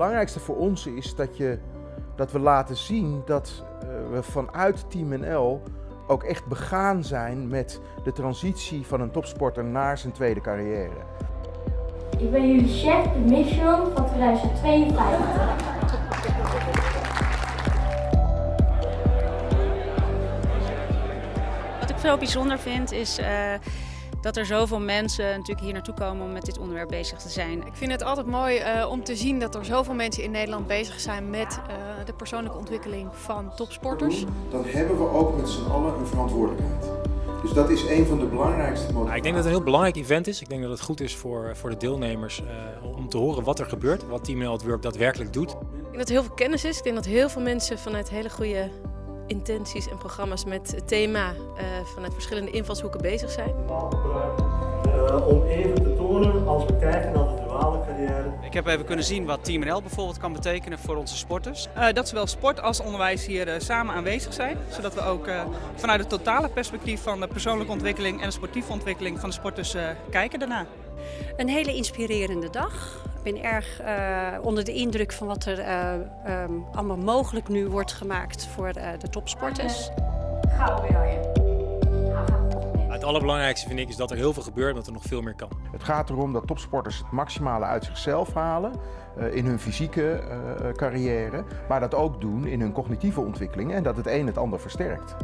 belangrijkste voor ons is dat, je, dat we laten zien dat uh, we vanuit Team NL ook echt begaan zijn met de transitie van een topsporter naar zijn tweede carrière. Ik ben jullie chef de Mission van 2052. Wat ik veel bijzonder vind is uh, dat er zoveel mensen natuurlijk hier naartoe komen om met dit onderwerp bezig te zijn. Ik vind het altijd mooi uh, om te zien dat er zoveel mensen in Nederland bezig zijn met uh, de persoonlijke ontwikkeling van topsporters. Dan hebben we ook met z'n allen een verantwoordelijkheid. Dus dat is een van de belangrijkste motivaties. Ja, ik denk dat het een heel belangrijk event is. Ik denk dat het goed is voor, voor de deelnemers uh, om te horen wat er gebeurt, wat Team Health Work daadwerkelijk doet. Ik denk dat er heel veel kennis is. Ik denk dat heel veel mensen vanuit hele goede intenties en programma's met het thema uh, vanuit verschillende invalshoeken bezig zijn. Uh, om even te tonen als we kijken naar de duale carrière. Ik heb even kunnen zien wat Team NL bijvoorbeeld kan betekenen voor onze sporters. Uh, dat zowel sport als onderwijs hier samen aanwezig zijn. Zodat we ook vanuit het totale perspectief van de persoonlijke ontwikkeling en de sportieve ontwikkeling van de sporters kijken daarna. Een hele inspirerende dag. Ik ben erg uh, onder de indruk van wat er uh, um, allemaal mogelijk nu wordt gemaakt voor uh, de topsporters. Het allerbelangrijkste vind ik is dat er heel veel gebeurt en dat er nog veel meer kan. Het gaat erom dat topsporters het maximale uit zichzelf halen in hun fysieke carrière, maar dat ook doen in hun cognitieve ontwikkeling en dat het een het ander versterkt.